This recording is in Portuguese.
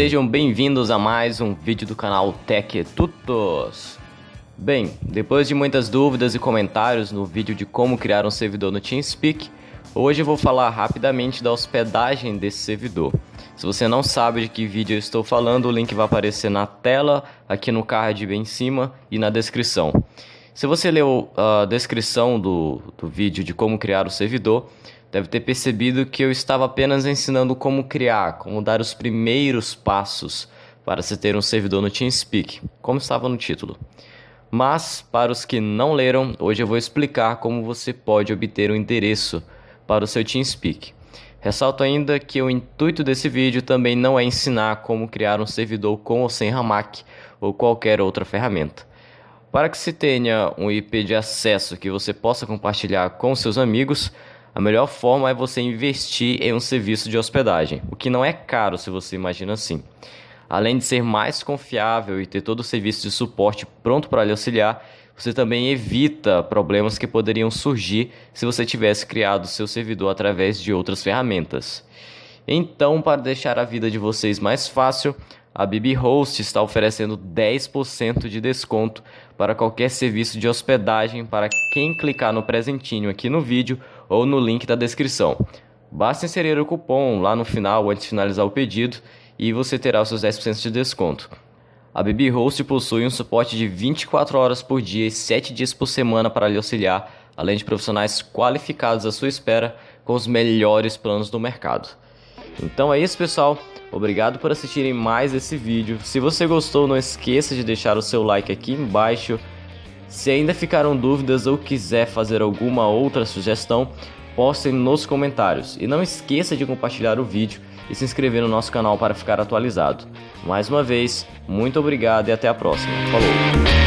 sejam bem-vindos a mais um vídeo do canal Tech Tutos. Bem, depois de muitas dúvidas e comentários no vídeo de como criar um servidor no TeamSpeak, hoje eu vou falar rapidamente da hospedagem desse servidor. Se você não sabe de que vídeo eu estou falando, o link vai aparecer na tela, aqui no card bem em cima e na descrição. Se você leu a descrição do, do vídeo de como criar o servidor, deve ter percebido que eu estava apenas ensinando como criar, como dar os primeiros passos para se ter um servidor no TeamSpeak, como estava no título. Mas, para os que não leram, hoje eu vou explicar como você pode obter um endereço para o seu TeamSpeak. Ressalto ainda que o intuito desse vídeo também não é ensinar como criar um servidor com ou sem Hamac ou qualquer outra ferramenta. Para que se tenha um IP de acesso que você possa compartilhar com seus amigos, a melhor forma é você investir em um serviço de hospedagem, o que não é caro se você imagina assim. Além de ser mais confiável e ter todo o serviço de suporte pronto para lhe auxiliar, você também evita problemas que poderiam surgir se você tivesse criado seu servidor através de outras ferramentas. Então, para deixar a vida de vocês mais fácil, a BBHost está oferecendo 10% de desconto para qualquer serviço de hospedagem para quem clicar no presentinho aqui no vídeo ou no link da descrição. Basta inserir o cupom lá no final antes de finalizar o pedido e você terá os seus 10% de desconto. A BB Host possui um suporte de 24 horas por dia e 7 dias por semana para lhe auxiliar, além de profissionais qualificados à sua espera com os melhores planos do mercado. Então é isso, pessoal. Obrigado por assistirem mais esse vídeo. Se você gostou, não esqueça de deixar o seu like aqui embaixo se ainda ficaram dúvidas ou quiser fazer alguma outra sugestão, postem nos comentários. E não esqueça de compartilhar o vídeo e se inscrever no nosso canal para ficar atualizado. Mais uma vez, muito obrigado e até a próxima. Falou!